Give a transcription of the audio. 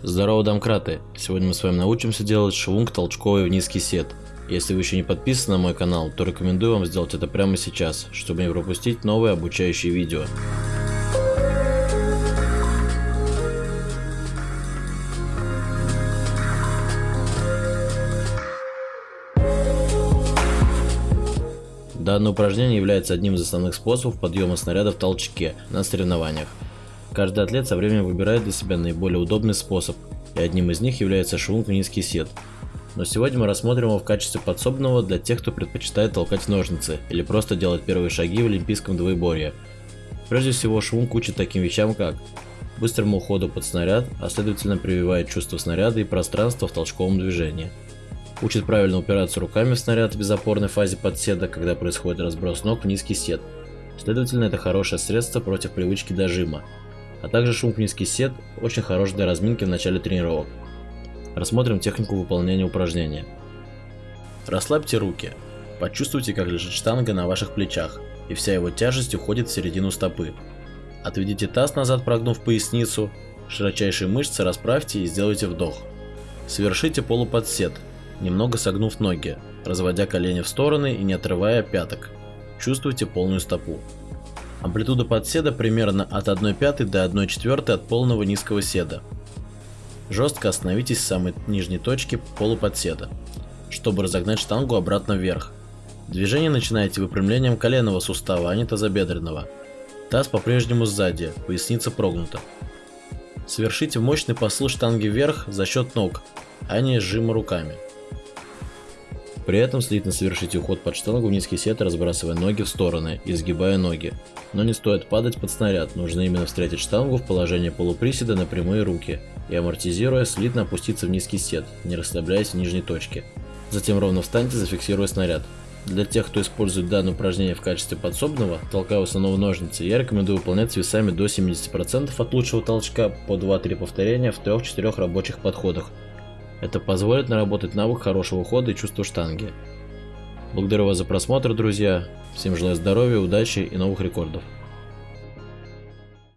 Здорово, домкраты! Сегодня мы с вами научимся делать швунг толчковый в низкий сет. Если вы еще не подписаны на мой канал, то рекомендую вам сделать это прямо сейчас, чтобы не пропустить новые обучающие видео. Данное упражнение является одним из основных способов подъема снаряда в толчке на соревнованиях. Каждый атлет со временем выбирает для себя наиболее удобный способ, и одним из них является швунг в низкий сет. Но сегодня мы рассмотрим его в качестве подсобного для тех, кто предпочитает толкать ножницы или просто делать первые шаги в олимпийском двоеборье. Прежде всего швунг учит таким вещам как быстрому уходу под снаряд, а следовательно прививает чувство снаряда и пространства в толчковом движении. Учит правильно упираться руками в снаряд в безопорной фазе подседа, когда происходит разброс ног в низкий сет. Следовательно, это хорошее средство против привычки дожима, а также шум в низкий сет очень хорош для разминки в начале тренировок. Рассмотрим технику выполнения упражнения. Расслабьте руки. Почувствуйте, как лежит штанга на ваших плечах, и вся его тяжесть уходит в середину стопы. Отведите таз назад, прогнув поясницу, широчайшие мышцы расправьте и сделайте вдох. Совершите полуподсед, немного согнув ноги, разводя колени в стороны и не отрывая пяток. Чувствуйте полную стопу. Амплитуда подседа примерно от 1 пятой до 1 четвертой от полного низкого седа. Жестко остановитесь в самой нижней точке полуподседа, чтобы разогнать штангу обратно вверх. Движение начинаете выпрямлением коленного сустава, а не тазобедренного. Таз по-прежнему сзади, поясница прогнута. Совершите мощный посыл штанги вверх за счет ног, а не сжима руками. При этом слитно совершите уход под штангу в низкий сет, разбрасывая ноги в стороны и сгибая ноги. Но не стоит падать под снаряд, нужно именно встретить штангу в положении полуприседа на прямые руки и амортизируя, слитно опуститься в низкий сет, не расслабляясь в нижней точке. Затем ровно встаньте, зафиксируя снаряд. Для тех, кто использует данное упражнение в качестве подсобного, толкая снова ножницы, я рекомендую выполнять с весами до 70% от лучшего толчка по 2-3 повторения в 3-4 рабочих подходах, это позволит наработать навык хорошего хода и чувства штанги. Благодарю вас за просмотр, друзья. Всем желаю здоровья, удачи и новых рекордов.